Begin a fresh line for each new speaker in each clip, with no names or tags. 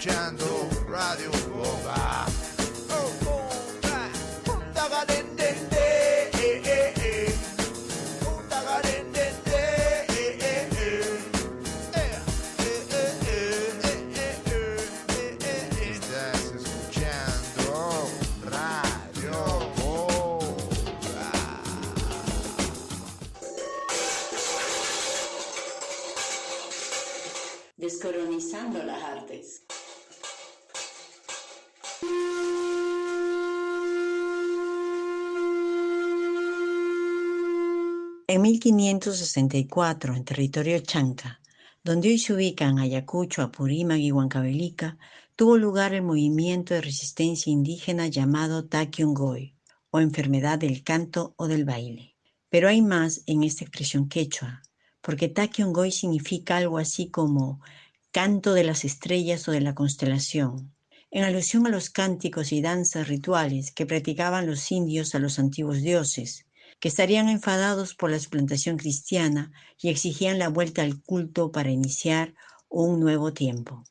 escuchando Radio Boba. Oh, oh, ah, tagarendende, eh, eh, eh. Oh, tagarendende, eh, eh, eh. Eh, eh, eh, eh, eh, eh, eh, eh. Estás escuchando Radio Boba.
Descolonizando las 1564, en territorio chanca, donde hoy se ubican Ayacucho, Apurímac y Huancavelica, tuvo lugar el movimiento de resistencia indígena llamado Takyongoy, o enfermedad del canto o del baile. Pero hay más en esta expresión quechua, porque Takyongoy significa algo así como canto de las estrellas o de la constelación, en alusión a los cánticos y danzas rituales que practicaban los indios a los antiguos dioses, que estarían enfadados por la explantación cristiana y exigían la vuelta al culto para iniciar un nuevo tiempo.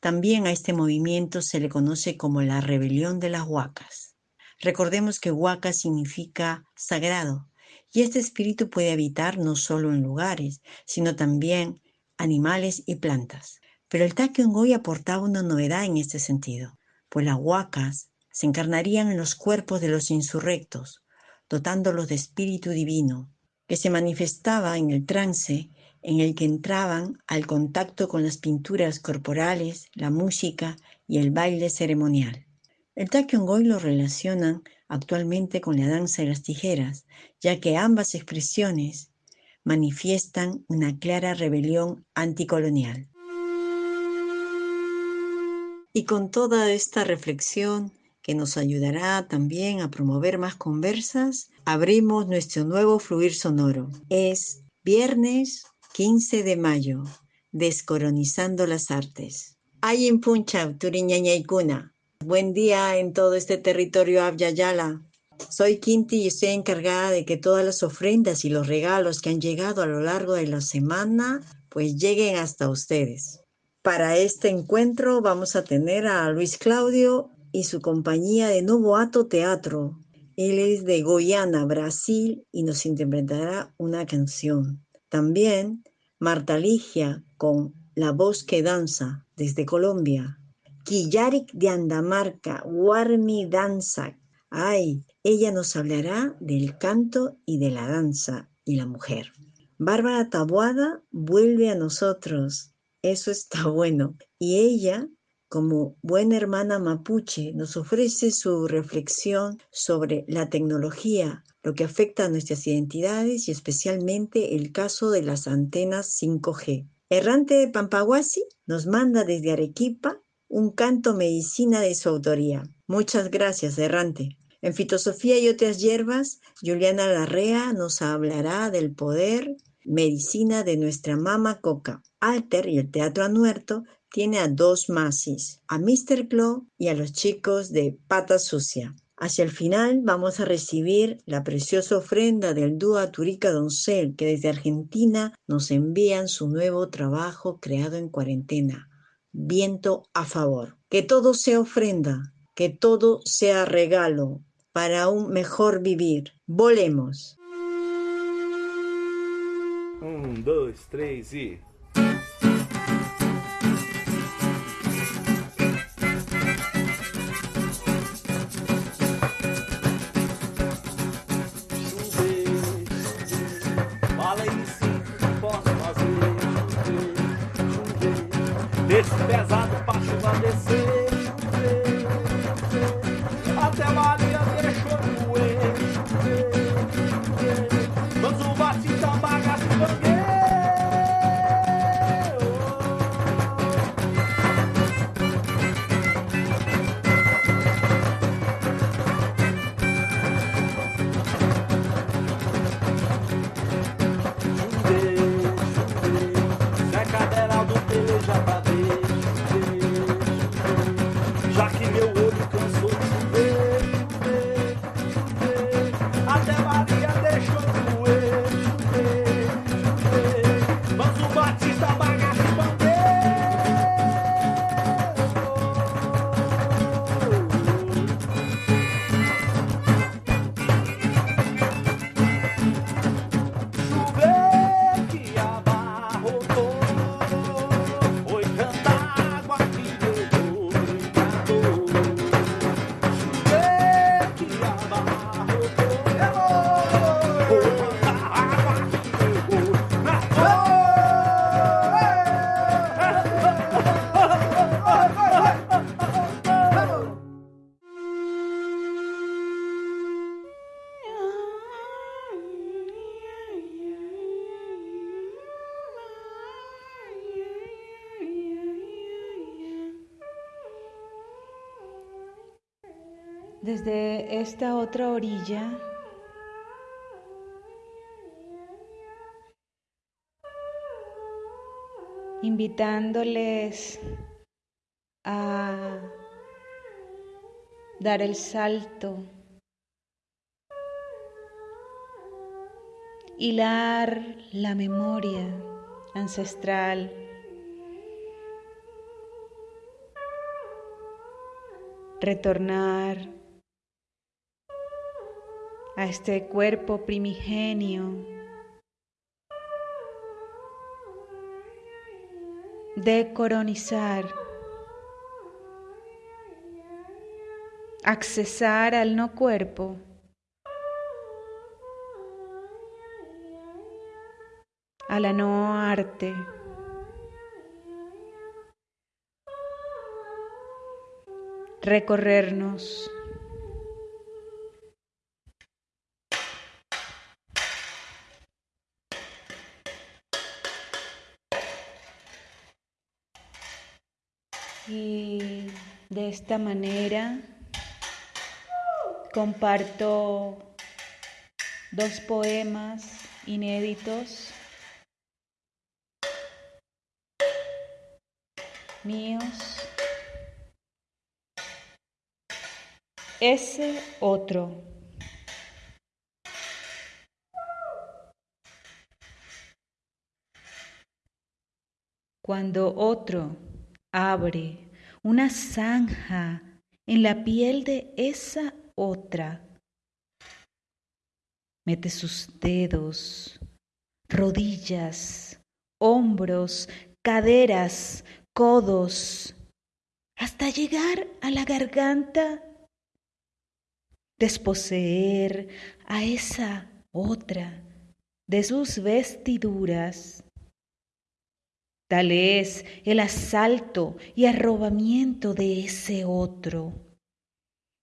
También a este movimiento se le conoce como la rebelión de las huacas. Recordemos que huaca significa sagrado, y este espíritu puede habitar no solo en lugares, sino también animales y plantas. Pero el Takyongoy aportaba una novedad en este sentido, pues las huacas se encarnarían en los cuerpos de los insurrectos, dotándolos de espíritu divino, que se manifestaba en el trance en el que entraban al contacto con las pinturas corporales, la música y el baile ceremonial. El Takyongoy lo relacionan actualmente con la danza de las tijeras, ya que ambas expresiones manifiestan una clara rebelión anticolonial. Y con toda esta reflexión que nos ayudará también a promover más conversas, abrimos nuestro nuevo fluir sonoro. Es viernes 15 de mayo, descoronizando las artes. Hay en Puncha, Turiñañaicuna. Buen día en todo este territorio Abyayala. Soy Quinti y estoy encargada de que todas las ofrendas y los regalos que han llegado a lo largo de la semana pues lleguen hasta ustedes. Para este encuentro vamos a tener a Luis Claudio y su compañía de Novoato Teatro. Él es de Goiânia, Brasil, y nos interpretará una canción. También Marta Ligia con La voz que danza desde Colombia. Killarik de Andamarca, Warmi Danza. Ay, ella nos hablará del canto y de la danza y la mujer. Bárbara Tabuada vuelve a nosotros. Eso está bueno. Y ella, como buena hermana mapuche, nos ofrece su reflexión sobre la tecnología, lo que afecta a nuestras identidades y especialmente el caso de las antenas 5G. Errante de Pampaguasi nos manda desde Arequipa un canto medicina de su autoría. Muchas gracias, Errante. En Fitosofía y otras hierbas, Juliana Larrea nos hablará del poder medicina de nuestra mama coca. Alter y el Teatro Anuerto tiene a dos masis, a Mr. Claw y a los chicos de Pata Sucia. Hacia el final vamos a recibir la preciosa ofrenda del dúo Aturica Doncel, que desde Argentina nos envían su nuevo trabajo creado en cuarentena, Viento a favor. Que todo sea ofrenda, que todo sea regalo para un mejor vivir. Volemos.
Um, dois, três e. pesado
esta otra orilla invitándoles a dar el salto, hilar la memoria ancestral. Retornar a este cuerpo primigenio decoronizar, accesar al no cuerpo. a la no arte. Recorrernos. Y de esta manera comparto dos poemas inéditos míos. Ese otro. Cuando otro abre una zanja en la piel de esa otra, mete sus dedos, rodillas, hombros, caderas, codos, hasta llegar a la garganta, desposeer a esa otra de sus vestiduras. Tal es el asalto y arrobamiento de ese otro,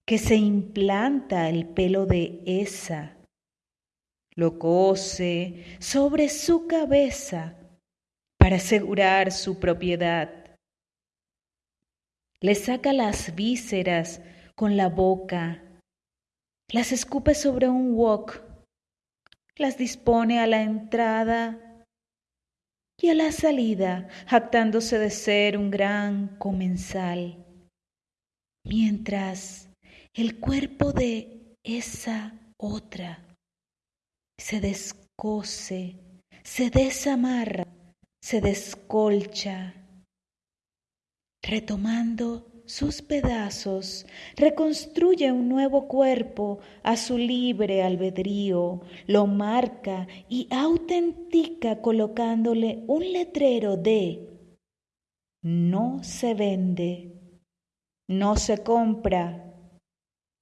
que se implanta el pelo de esa, lo cose sobre su cabeza para asegurar su propiedad. Le saca las vísceras con la boca, las escupe sobre un wok, las dispone a la entrada y a la salida, jactándose de ser un gran comensal, mientras el cuerpo de esa otra se descose, se desamarra, se descolcha retomando sus pedazos, reconstruye un nuevo cuerpo a su libre albedrío, lo marca y autentica colocándole un letrero de no se vende, no se compra,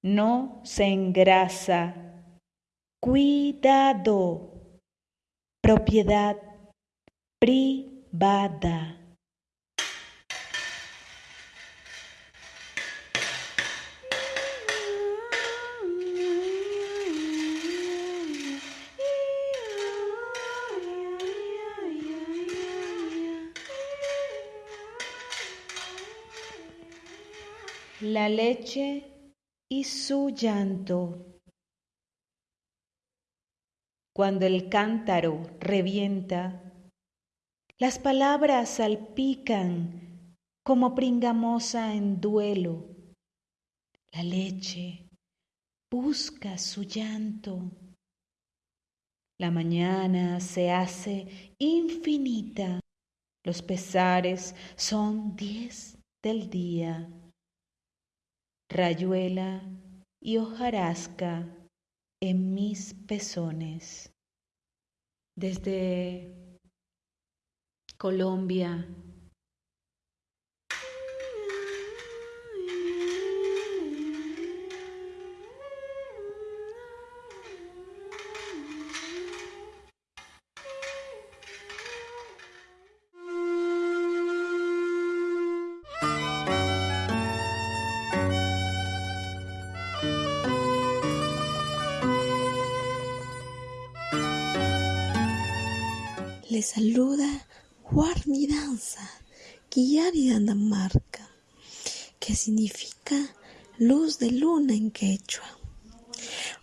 no se engrasa, cuidado, propiedad privada. La leche y su llanto. Cuando el cántaro revienta, las palabras salpican como pringamosa en duelo. La leche busca su llanto. La mañana se hace infinita. Los pesares son diez del día rayuela y hojarasca en mis pezones. Desde Colombia
Le saluda Warmi Danza, Guiari Dinamarca, que significa luz de luna en quechua.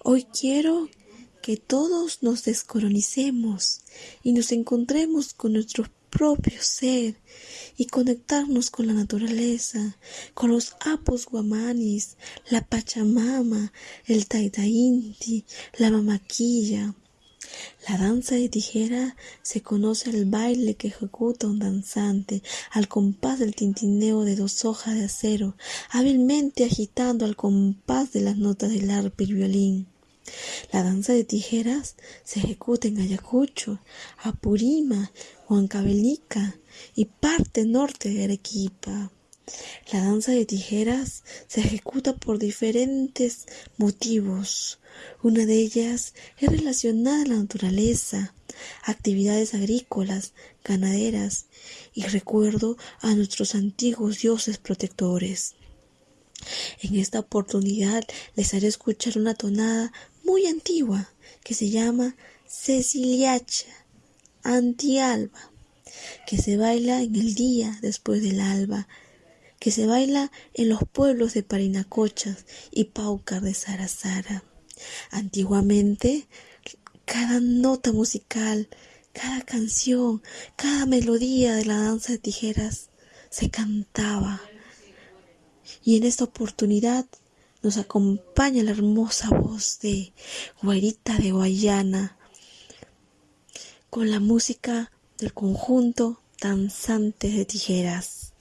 Hoy quiero que todos nos descolonicemos y nos encontremos con nuestro propio ser y conectarnos con la naturaleza, con los apos guamanis, la pachamama, el taitainti, la mamaquilla. La danza de tijera se conoce al baile que ejecuta un danzante al compás del tintineo de dos hojas de acero, hábilmente agitando al compás de las notas del arpa y violín. La danza de tijeras se ejecuta en Ayacucho, Apurima, Huancavelica y parte norte de Arequipa. La danza de tijeras se ejecuta por diferentes motivos. Una de ellas es relacionada a la naturaleza, actividades agrícolas, ganaderas y recuerdo a nuestros antiguos dioses protectores. En esta oportunidad les haré escuchar una tonada muy antigua que se llama Ceciliacha Antialba, que se baila en el día después del alba, que se baila en los pueblos de Parinacochas y Paucar de Sarazara. Antiguamente, cada nota musical, cada canción, cada melodía de la danza de tijeras se cantaba. Y en esta oportunidad nos acompaña la hermosa voz de Guairita de Guayana con la música del conjunto Danzantes de Tijeras.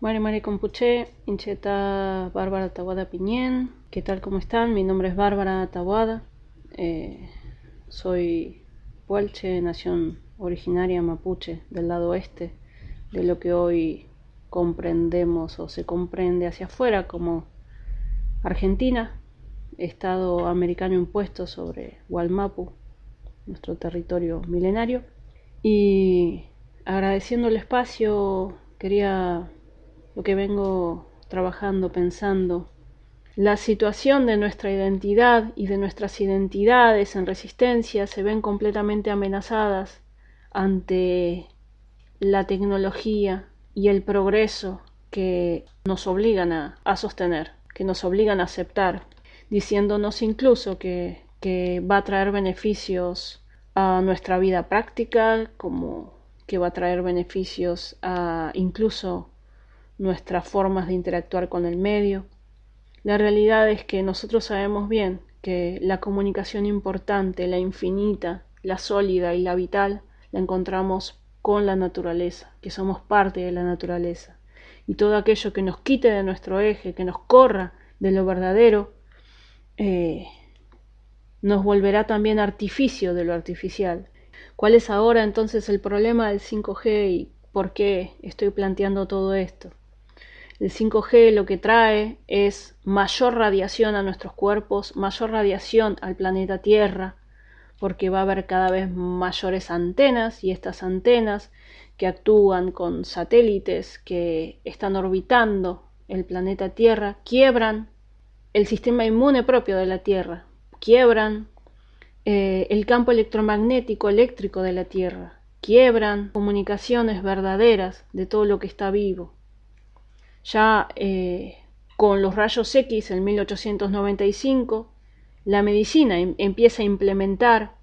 Mari Mari Compuche, Incheta Bárbara Tawada Piñén. ¿Qué tal? ¿Cómo están? Mi nombre es Bárbara Tawada. Eh, soy Puelche, nación originaria mapuche del lado oeste de lo que hoy comprendemos o se comprende hacia afuera como Argentina, Estado americano impuesto sobre Gualmapu, nuestro territorio milenario. Y agradeciendo el espacio, quería lo que vengo trabajando, pensando. La situación de nuestra identidad y de nuestras identidades en resistencia se ven completamente amenazadas ante la tecnología y el progreso que nos obligan a, a sostener, que nos obligan a aceptar, diciéndonos incluso que, que va a traer beneficios a nuestra vida práctica, como que va a traer beneficios a incluso nuestras formas de interactuar con el medio. La realidad es que nosotros sabemos bien que la comunicación importante, la infinita, la sólida y la vital, la encontramos con la naturaleza, que somos parte de la naturaleza. Y todo aquello que nos quite de nuestro eje, que nos corra de lo verdadero, eh, nos volverá también artificio de lo artificial. ¿Cuál es ahora entonces el problema del 5G y por qué estoy planteando todo esto? El 5G lo que trae es mayor radiación a nuestros cuerpos, mayor radiación al planeta Tierra, porque va a haber cada vez mayores antenas y estas antenas que actúan con satélites que están orbitando el planeta Tierra quiebran el sistema inmune propio de la Tierra, quiebran eh, el campo electromagnético eléctrico de la Tierra, quiebran comunicaciones verdaderas de todo lo que está vivo. Ya eh, con los rayos X en 1895, la medicina em, empieza a implementar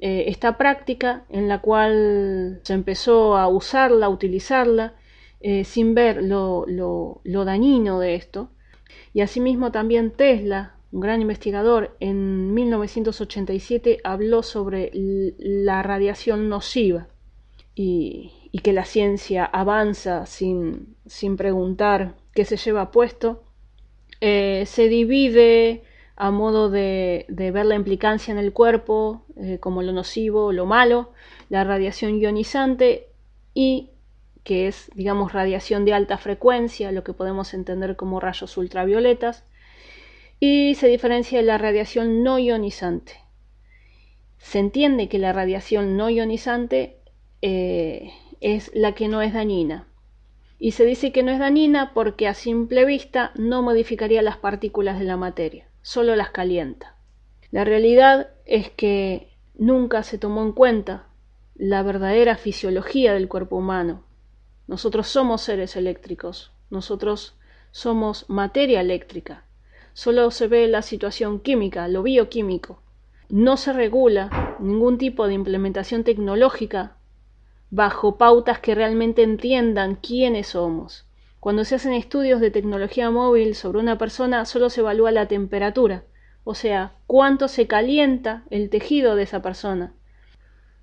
eh, esta práctica en la cual se empezó a usarla, a utilizarla, sin ver lo, lo dañino de esto. Y asimismo también Tesla un gran investigador, en 1987 habló sobre la radiación nociva y, que la ciencia avanza sin, preguntar qué se lleva puesto, eh, se divide a modo de, ver la implicancia en el cuerpo eh, como lo nocivo, lo malo, la radiación ionizante y que es, digamos, radiación de alta frecuencia, lo que podemos entender como rayos ultravioletas, y se diferencia de la radiación no ionizante. Se entiende que la radiación no ionizante eh, es la que no es dañina. Y se dice que no es dañina porque a simple vista no modificaría las partículas de la materia, solo las calienta. La realidad es que nunca se tomó en cuenta la verdadera fisiología del cuerpo humano. Nosotros somos seres eléctricos, nosotros somos materia eléctrica solo se ve la situación química, lo bioquímico. No se regula ningún tipo de implementación tecnológica bajo pautas que realmente entiendan quiénes somos. Cuando se hacen estudios de tecnología móvil sobre una persona, solo se evalúa la temperatura, o sea, cuánto se calienta el tejido de esa persona.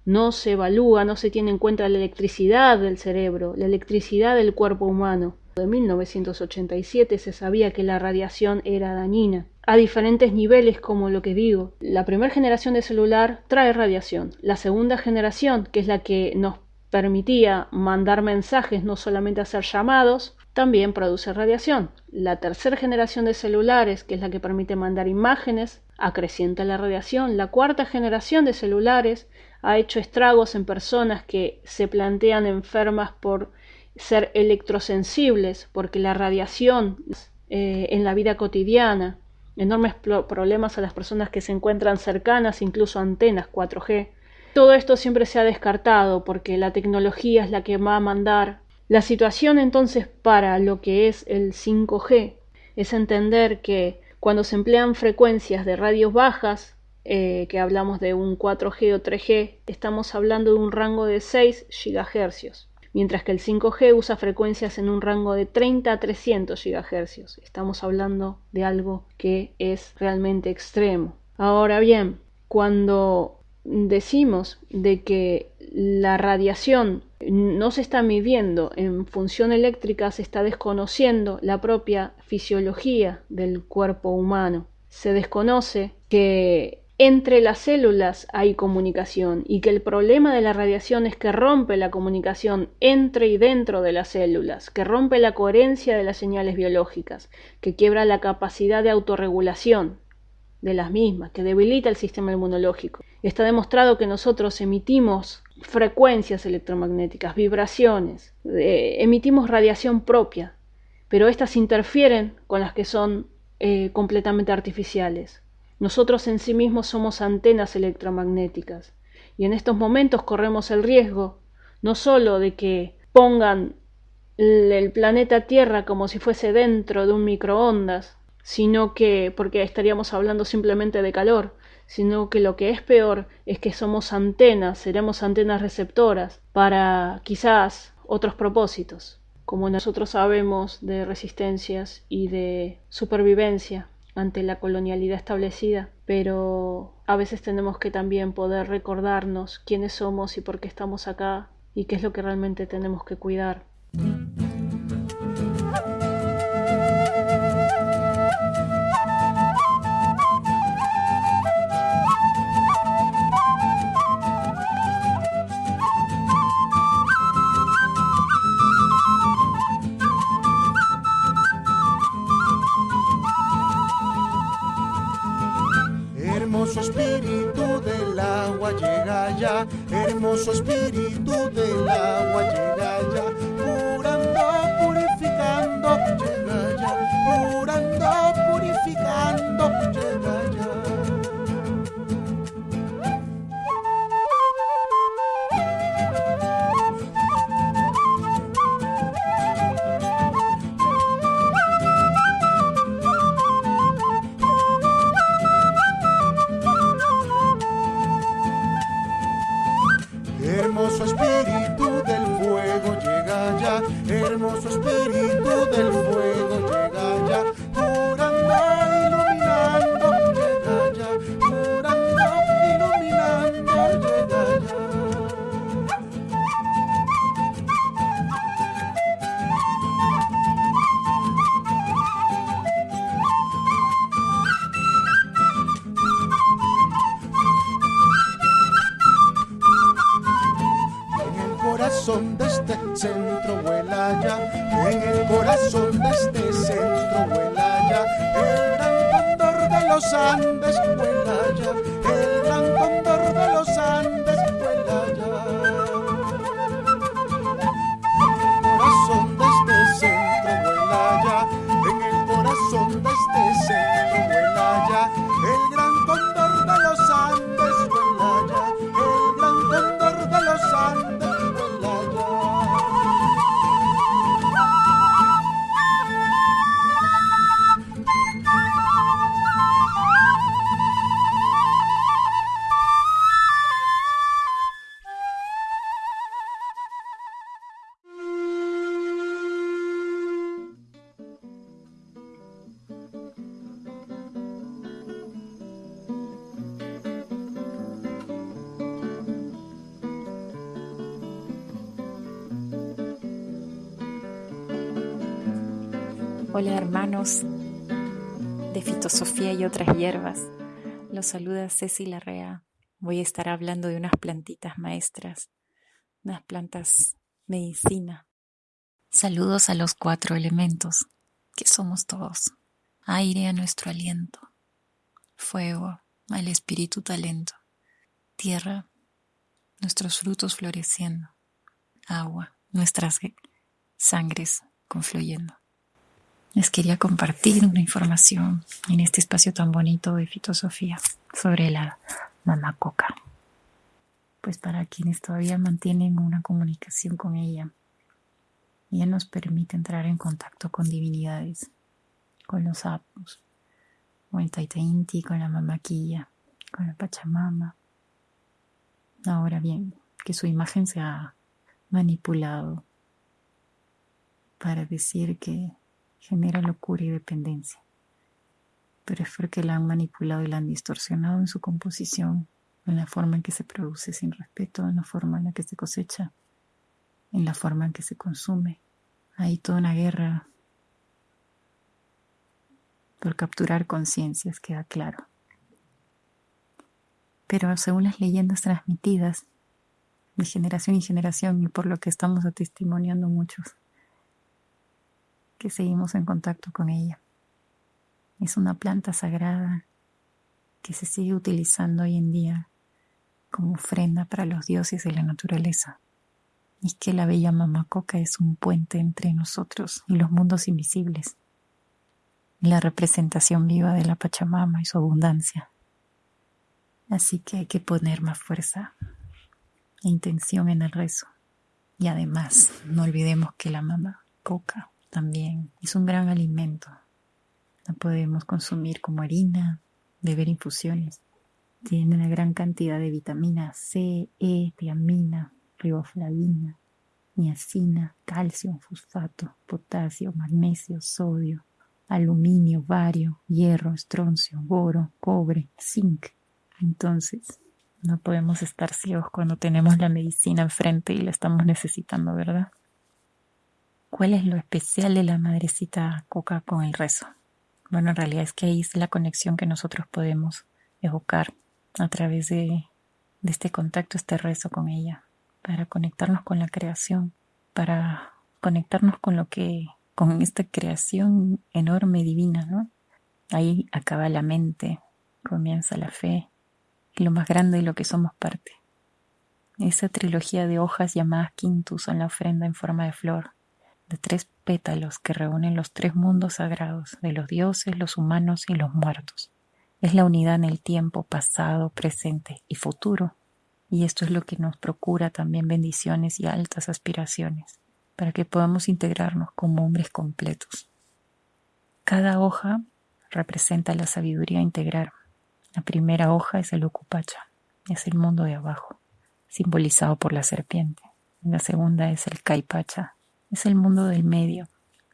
No se evalúa, no se tiene en cuenta la electricidad del cerebro, la electricidad del cuerpo humano de 1987 se sabía que la radiación era dañina a diferentes niveles como lo que digo. La primera generación de celular trae radiación. La segunda generación, que es la que nos permitía mandar mensajes, no solamente hacer llamados, también produce radiación. La tercera generación de celulares, que es la que permite mandar imágenes, acrecienta la radiación. La cuarta generación de celulares ha hecho estragos en personas que se plantean enfermas por ser electrosensibles, porque la radiación eh, en la vida cotidiana, enormes problemas a las personas que se encuentran cercanas, incluso antenas 4G. Todo esto siempre se ha descartado porque la tecnología es la que va a mandar. La situación entonces para lo que es el 5G es entender que cuando se emplean frecuencias de radios bajas, eh, que hablamos de un 4G o 3G, estamos hablando de un rango de 6 GHz mientras que el 5G usa frecuencias en un rango de 30 a 300 GHz. Estamos hablando de algo que es realmente extremo. Ahora bien, cuando decimos de que la radiación no se está midiendo en función eléctrica, se está desconociendo la propia fisiología del cuerpo humano. Se desconoce que entre las células hay comunicación y que el problema de la radiación es que rompe la comunicación entre y dentro de las células, que rompe la coherencia de las señales biológicas, que quiebra la capacidad de autorregulación de las mismas, que debilita el sistema inmunológico. Está demostrado que nosotros emitimos frecuencias electromagnéticas, vibraciones, emitimos radiación propia, pero estas interfieren con las que son eh, completamente artificiales. Nosotros en sí mismos somos antenas electromagnéticas y en estos momentos corremos el riesgo no solo de que pongan el planeta Tierra como si fuese dentro de un microondas, sino que, porque estaríamos hablando simplemente de calor, sino que lo que es peor es que somos antenas, seremos antenas receptoras para quizás otros propósitos, como nosotros sabemos de resistencias y de supervivencia ante la colonialidad establecida, pero a veces tenemos que también poder recordarnos quiénes somos y por qué estamos acá y qué es lo que realmente tenemos que cuidar.
Hermoso espíritu del agua
Hola hermanos de fitosofía y otras hierbas. Los saluda Ceci Larrea. Voy a estar hablando de unas plantitas maestras, unas plantas medicina. Saludos a los cuatro elementos, que somos todos. Aire a nuestro aliento, fuego al espíritu talento, tierra, nuestros frutos floreciendo, agua, nuestras sangres confluyendo. Les quería compartir una información en este espacio tan bonito de fitosofía sobre la mamacoca. Pues para quienes todavía mantienen una comunicación con ella, ella nos permite entrar en contacto con divinidades, con los sapos, con el Taita Inti, con la mamaquilla, con la Pachamama. Ahora bien, que su imagen se ha manipulado para decir que genera locura y dependencia. Pero es porque la han manipulado y la han distorsionado en su composición, en la forma en que se produce sin respeto, en la forma en la que se cosecha, en la forma en que se consume. Hay toda una guerra por capturar conciencias, queda claro. Pero según las leyendas transmitidas de generación en generación y por lo que estamos atestimoniando muchos, que seguimos en contacto con ella. Es una planta sagrada que se sigue utilizando hoy en día como ofrenda para los dioses de la naturaleza. Y que la bella mamacoca es un puente entre nosotros y los mundos invisibles. la representación viva de la Pachamama y su abundancia. Así que hay que poner más fuerza e intención en el rezo. Y además, no olvidemos que la mama coca también es un gran alimento. La podemos consumir como harina, beber infusiones. Tiene una gran cantidad de vitamina C, E, tiamina, riboflavina, niacina, calcio, fosfato, potasio, magnesio, sodio, aluminio, bario, hierro, estroncio, boro, cobre, zinc. Entonces, no podemos estar ciegos cuando tenemos la medicina enfrente y la estamos necesitando, ¿verdad? ¿Cuál es lo especial de la madrecita coca con el rezo? Bueno, en realidad es que ahí es la conexión que nosotros podemos evocar a través de, este contacto, este rezo con ella, para conectarnos con la creación, para conectarnos con lo que con esta creación enorme divina, ¿no? Ahí acaba la mente, comienza la fe, y lo más grande de lo que somos parte. Esa trilogía de hojas llamadas quintus son la ofrenda en forma de flor, de tres pétalos que reúnen los tres mundos sagrados de los dioses, los humanos y los muertos. Es la unidad en el tiempo pasado, presente y futuro, y esto es lo que nos procura también bendiciones y altas aspiraciones para que podamos integrarnos como hombres completos. Cada hoja representa la sabiduría integral. La primera hoja es el Ukupacha, es el mundo de abajo, simbolizado por la serpiente. La segunda es el Kaipacha, es el mundo del medio,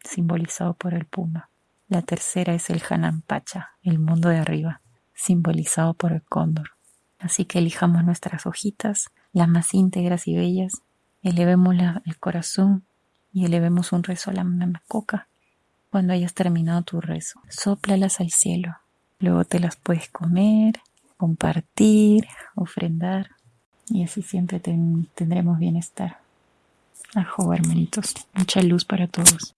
simbolizado por el puma. La tercera es el Hanampacha, el mundo de arriba, simbolizado por el cóndor. Así que elijamos nuestras hojitas, las más íntegras y bellas, elevemos el corazón y elevemos un rezo a la mamá coca. Cuando hayas terminado tu rezo, sóplalas al cielo. Luego te las puedes comer, compartir, ofrendar y así siempre tendremos bienestar. Ajo, hermanitos. Mucha luz para todos.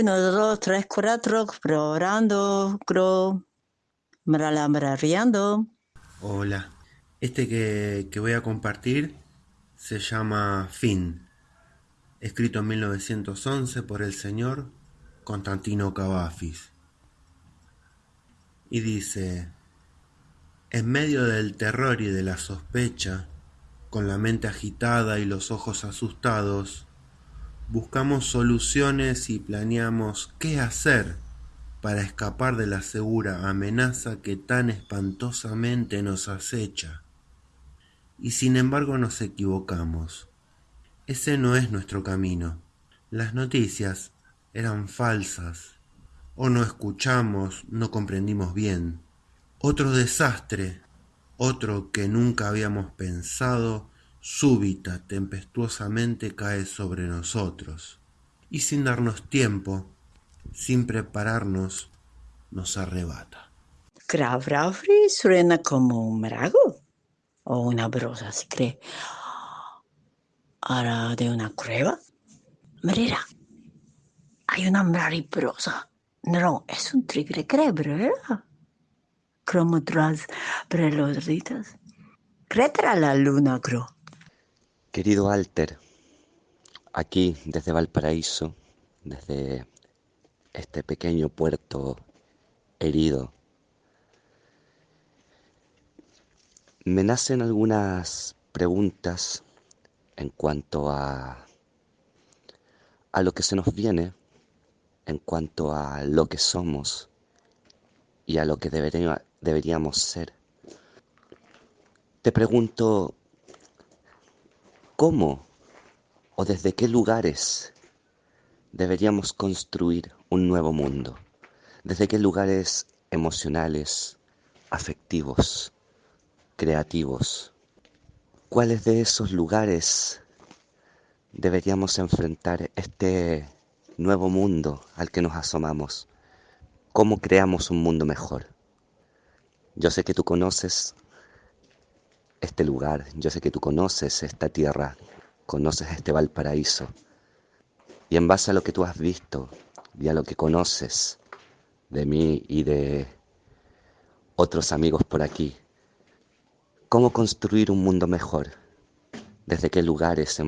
Uno, dos, tres, cuatro, probando, cro, riando.
Hola, este que, que voy a compartir se llama Fin, escrito en 1911 por el señor Constantino Cavafis. Y dice, en medio del terror y de la sospecha, con la mente agitada y los ojos asustados, buscamos soluciones y planeamos qué hacer para escapar de la segura amenaza que tan espantosamente nos acecha. Y sin embargo nos equivocamos. Ese no es nuestro camino. Las noticias eran falsas, o no escuchamos, no comprendimos bien. Otro desastre, otro que nunca habíamos pensado súbita, tempestuosamente cae sobre nosotros, y sin darnos tiempo, sin prepararnos, nos arrebata.
Kravravri suena como un marago o una brosa, si cree. Ahora de una cueva. Mira, hay una mariposa. No, es un tigre crebre, ¿verdad? Como tras preloditas. Cretra la luna, creo.
Querido Alter, aquí desde Valparaíso, desde este pequeño puerto herido, me nacen algunas preguntas en cuanto a, a lo que se nos viene, en cuanto a lo que somos y a lo que deberíamos ser. Te pregunto, ¿Cómo o desde qué lugares deberíamos construir un nuevo mundo? ¿Desde qué lugares emocionales, afectivos, creativos? ¿Cuáles de esos lugares deberíamos enfrentar este nuevo mundo al que nos asomamos. ¿Cómo creamos un mundo mejor? Yo sé que tú conoces este lugar, yo sé que tú conoces esta tierra, conoces este Valparaíso. Y en base a lo que tú has visto y a lo que conoces de mí y de otros amigos por aquí, ¿cómo construir un mundo mejor? ¿Desde qué lugares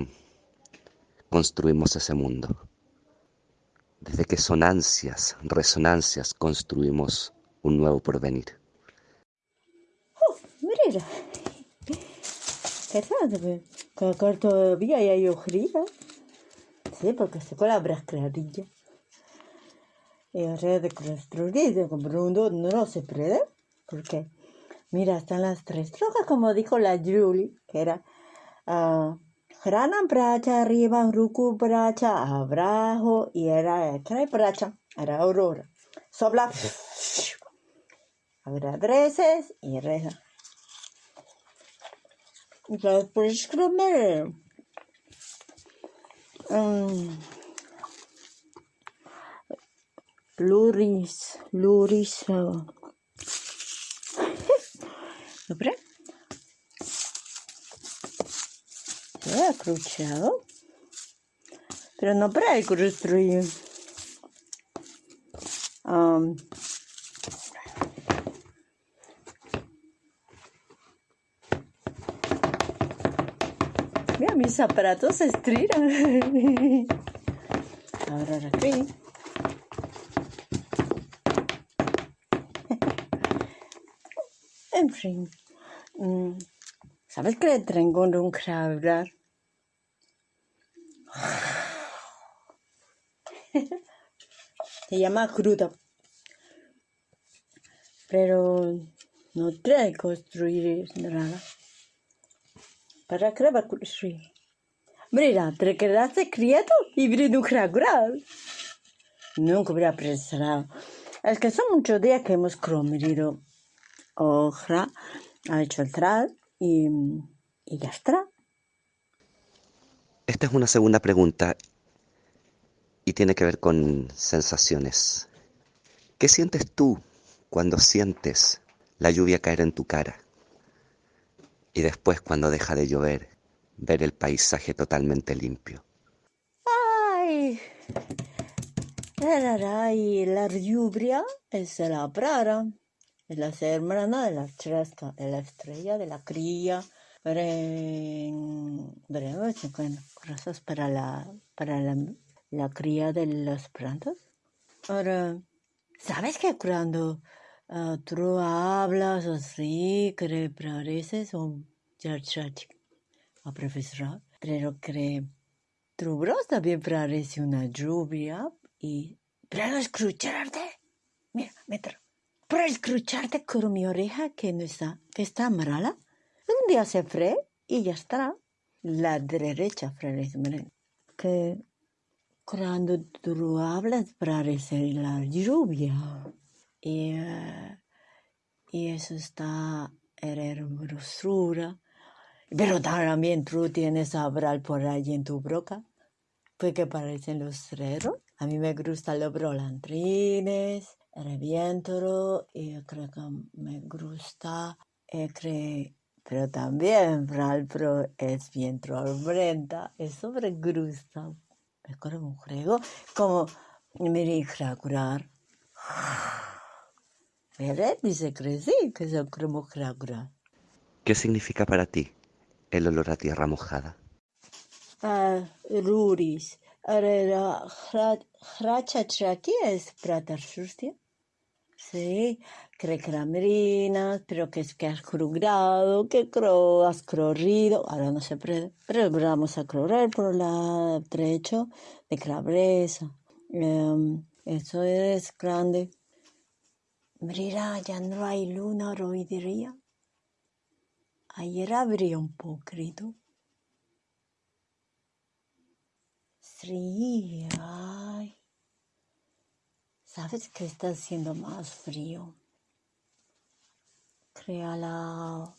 construimos ese mundo? ¿Desde qué sonancias, resonancias construimos un nuevo porvenir?
Mira, Que acá todavía hay ojeritas. Sí, porque se con la brasclarilla. Y ahora de construir, como un no, no se puede. Porque, mira, están las tres drogas, como dijo la Julie, que era uh, grana bracha arriba, ruku bracha abajo, y era cray bracha, era aurora. Sopla, agradreces y reza. Las prescribe um, Luris, Luris. Uh, Dobre? Se ha cruciado. Pero no para construir. Um, Mis aparatos se estiran. Ahora aquí. En fin. Mm, ¿Sabes qué tengo un hablar? Se llama cruda. Pero no trae construir nada. ¿Para qué va construir? Te quedaste quieto y grado. Nunca hubiera pensado. Es que son muchos días que hemos comido hoja, ha hecho el tral y, y ya está.
Esta es una segunda pregunta y tiene que ver con sensaciones. ¿Qué sientes tú cuando sientes la lluvia caer en tu cara? Y después cuando deja de llover, ver el paisaje totalmente limpio.
¡Ay! La lluvia es la prara, es la hermana de la chresca, es la estrella de la cría. Cosas para la, para la, la cría de las plantas. Ahora, ¿sabes que cuando uh, tú hablas así, que pareces un muchacho a profesor, pero que voz también parece una lluvia y para escucharte, mira, metro, para escucharte con mi oreja que no está, que está mala, un día se fue y ya está. La derecha, Freddy que cuando tú hablas parece la lluvia. Y, uh, y eso está en hermosura. Pero también tú tienes abral por ahí en tu broca. Pues que parecen los cerros. A mí me gustan los brolantrines, el viento, y creo que me gusta, creo, pero también Pro es viento albrenta, eso me gusta. Me acuerdo un juego como me dije a curar. Dice que sí, que se.
¿Qué significa para ti el olor a tierra mojada?
Ruris. Es pratar. Sí, que era merina, pero que es que has grado, que creo has corrido, ahora no se puede, pero vamos a correr por el trecho de Calabresa. Um, eso es grande. Mira, ya no hay luna hoy día. Ayer habría un poquito. Sí, ay. ¿Sabes que está haciendo más frío? Créala.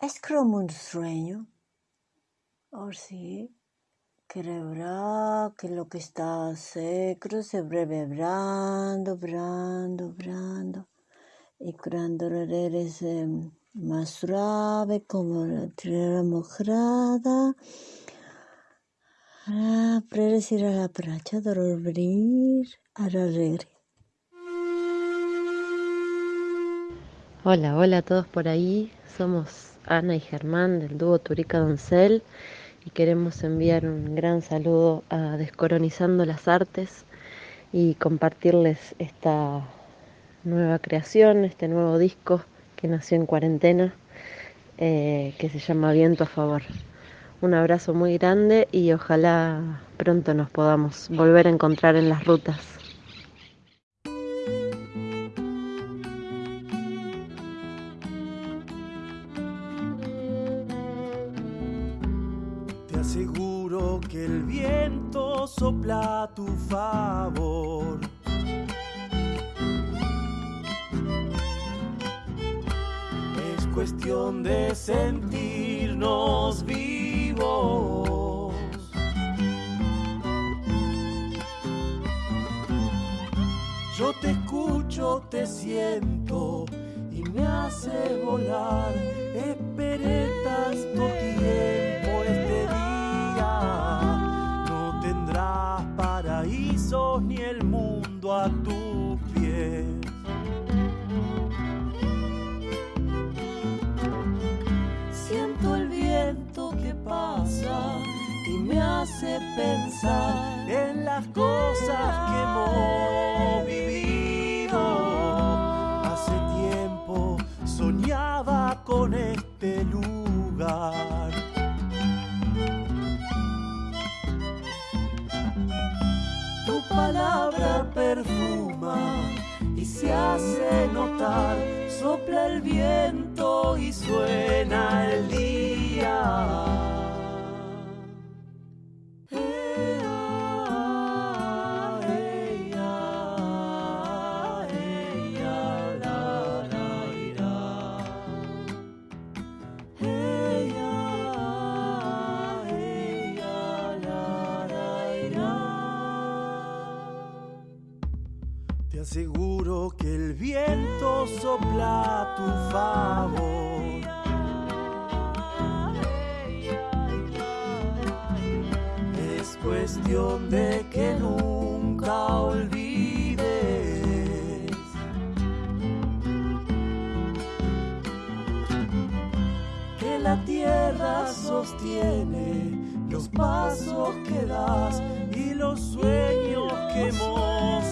Es como un sueño. ¿O sí?
Querebra que lo que está secro se breve brando, brando, brando. Y cuando eres más suave como la tierra mojada. Para ir a la pracha, dormir, a la
Hola, hola a todos por ahí. Somos Ana y Germán del dúo Turica Doncel y queremos enviar un gran saludo a Descoronizando las Artes y compartirles esta nueva creación, este nuevo disco que nació en cuarentena, eh, que se llama Viento a Favor. Un abrazo muy grande y ojalá pronto nos podamos volver a encontrar en las rutas.
sopla a tu favor. De sentirnos vivos. Yo te escucho, te siento y me hace volar. Esperé tanto tiempo este día paraísos ni el mundo a tus pensar en las cosas que hemos vivido. Hace tiempo soñaba con este lugar. palabra perfuma y se hace notar, sopla el viento y suena el día. Viento sopla tu favor. Es cuestión de que nunca olvides que la tierra sostiene los pasos que das y los sueños que hemos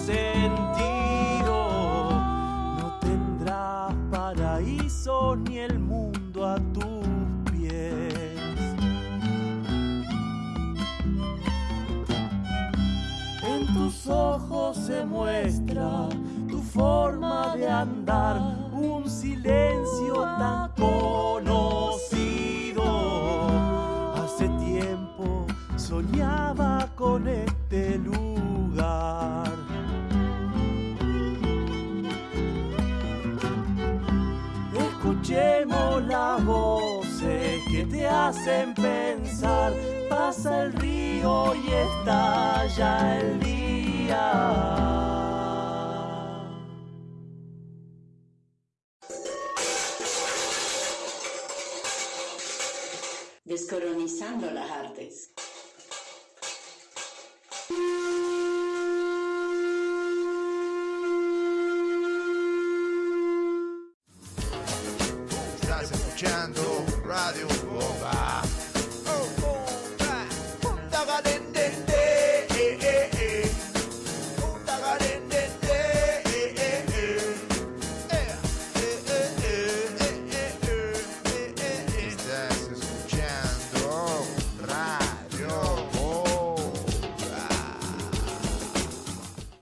ojos se muestra tu forma de andar, un silencio tan conocido. Hace tiempo soñaba con este lugar. escuchemos las voces que te hacen pensar. Pasa el río y estalla el día.
Descolonizando las artes.